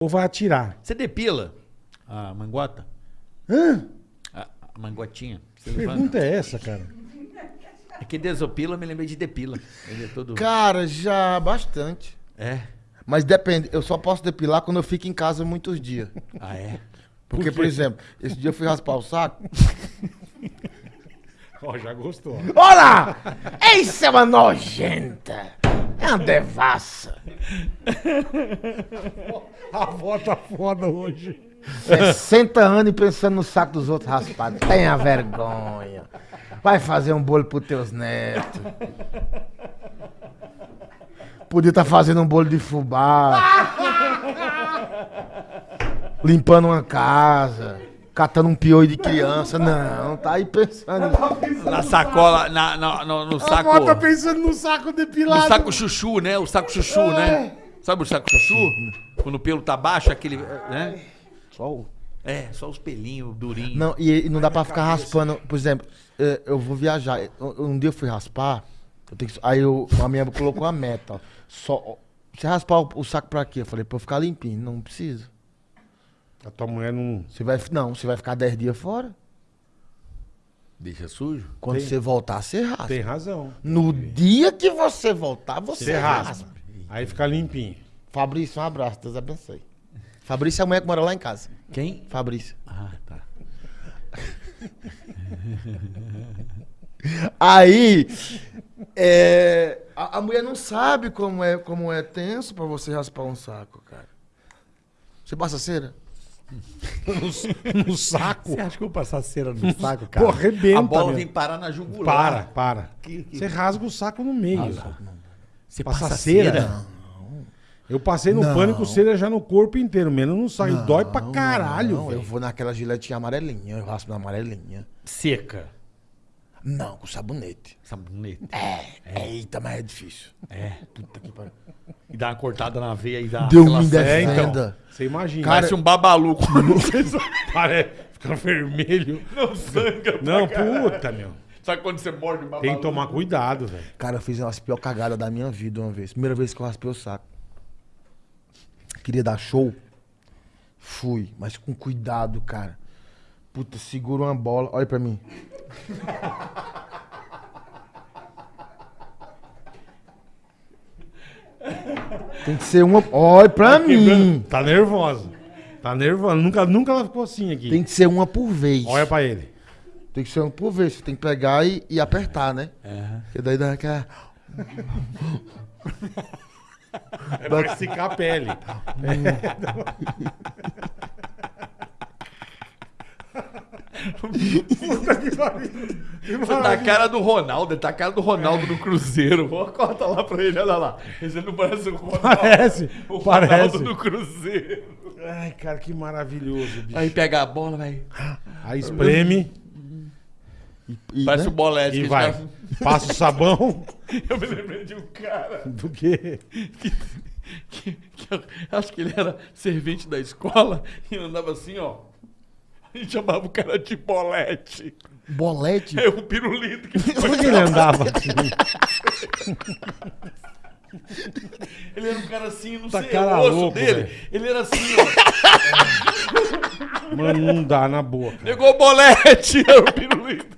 ou vai atirar? Você depila a manguata? Hã? A, a manguatinha? Você Que levanta? pergunta é essa, cara? É que desopila, eu me lembrei de depila. Ele é todo... Cara, já bastante. É? Mas depende, eu só posso depilar quando eu fico em casa muitos dias. Ah, é? Porque, por, exemplo, esse dia eu fui raspar o saco. Ó, já gostou. Olha! Isso é uma nojenta! É uma devassa! A avó tá foda hoje. 60 anos e pensando no saco dos outros raspados. Tenha vergonha. Vai fazer um bolo pros teus netos. Podia estar fazendo um bolo de fubá. Limpando uma casa. Catando um piolho de criança. Não, tá aí pensando. Na sacola, na, na- no, no saco... avó tá pensando no saco No depilado. saco chuchu, né? O saco chuchu, né? Sabe o saco chuchu? Quando o pelo tá baixo, aquele... Né? Só o- É, só os pelinhos durinhos. Não, e, e não dá pra ficar raspando. Por exemplo, eh, eu vou viajar. Um dia eu fui raspar. eu que- aí eu, a minha colocou a meta. ó. Só, você raspar o, o saco pra quê? Eu falei, pra eu ficar limpinho. Não precisa. A tua mulher não. Você vai, não, você vai ficar 10 dias fora. Deixa sujo? Quando Tem- você voltar, você raspa. Tem razão. No dia que você voltar, você, Você raspa. raspa. Aí fica limpinho. Fabrício, um abraço. Deus abençoe. Fabrício é a mulher que mora lá em casa. Quem? Fabrício. Ah, tá. Aí, é, a, a mulher não sabe como é, como é tenso pra você raspar um saco, cara. Você passa cera? No saco. Você acha que eu vou passar cera no saco, Pô, arrebenta. A bola meu. vem parar na jugular. Para, para. Que- que- Você rasga o saco no meio. Você Passa passa cera? cera? Eu passei no Não. pânico cera já no corpo inteiro, menos no saco. E dói pra caralho, Não, eu vou naquela giletinha amarelinha, eu raspo na amarelinha. Seca. Não, com sabonete. Sabonete. É, eita, mas é difícil. É. Puta que pariu. E dá uma cortada na veia e dá Deus aquela me cera. É, então. Você imagina. Cara, Parece um babalu. Parece, fica vermelho. Não sangra pra Não, caralho. puta, meu. Sabe quando você morde o babalu? Tem que tomar cuidado, velho. Cara, eu fiz uma das piores cagadas da minha vida uma vez. Primeira vez que eu raspei o saco. Queria dar show. Fui, mas com cuidado, cara. Puta, segura uma bola. Olha pra mim. Tem que ser uma. Olha pra mim. Tá nervosa. Tá nervosa. Nunca, nunca ela ficou assim aqui. Tem que ser uma por vez. Olha pra ele. Tem que ser uma por vez. Você tem que pegar e, e apertar, né? Porque daí dá aquela. É pra esticar a pele. Puta que pariu. Você tá a cara do Ronaldo, tá a cara do Ronaldo no Cruzeiro. Vou corta lá pra ele, olha lá. Esse não parece o Ronaldo. Parece, O parece. Ronaldo do Cruzeiro. Ai, cara, que maravilhoso, bicho. Aí pega a bola, vai. Aí espreme E, Parece né? o bolete. e vai. os caras- Passa o sabão. Eu me lembrei de um cara Do quê? que, que- que eu acho que ele era servente da escola e andava assim, ó. E chamava o cara de bolete. Bolete. É um pirulito que ele andava assim? Ele era um cara assim, não Tá sei, cara o osso louco, dele. velho. Ele era assim, ó. Mano, não dá na. Pegou o bolete, era o pirulito.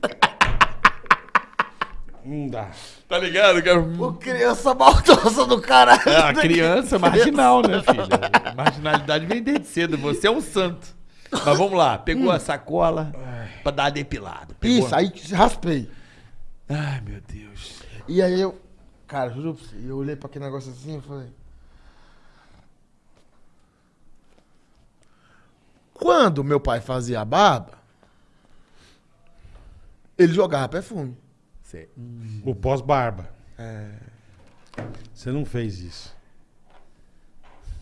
Não dá. Tá ligado? cara? Ô, criança maldosa do caralho. É, a criança marginal, né, filha? Marginalidade vem desde cedo. Você é um santo. Mas vamos lá. Pegou a sacola pra dar a depilada. Pegou- Isso, aí raspei. Ai, meu Deus. E aí eu. Cara, juro pra você, eu olhei pra aquele negócio assim e falei. Quando meu pai fazia a barba, ele jogava perfume. O pós-barba. É. Você não fez isso.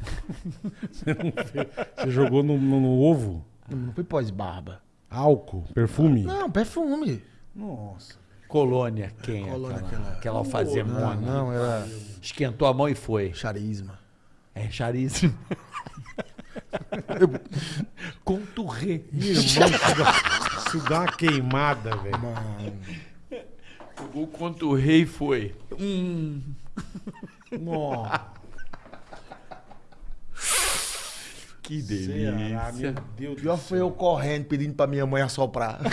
Você não fez. Você jogou no, no- no ovo Não, não foi pós-barba. álcool, perfume. Não, perfume. Nossa. Colônia, quem é Colônia, aquela? aquela- Aquela alfazemona. Não, não, era Esquentou a mão e foi. charisma. É charíssimo. Conturré. Irmão, isso dá, isso dá uma queimada, velho. O conturré e foi. Hum. Nossa. Que Ceará, delícia. meu Deus do Pior céu. foi eu correndo, pedindo pra minha mãe assoprar.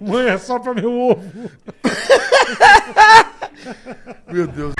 Mãe, é só pra meu ovo. Meu Deus.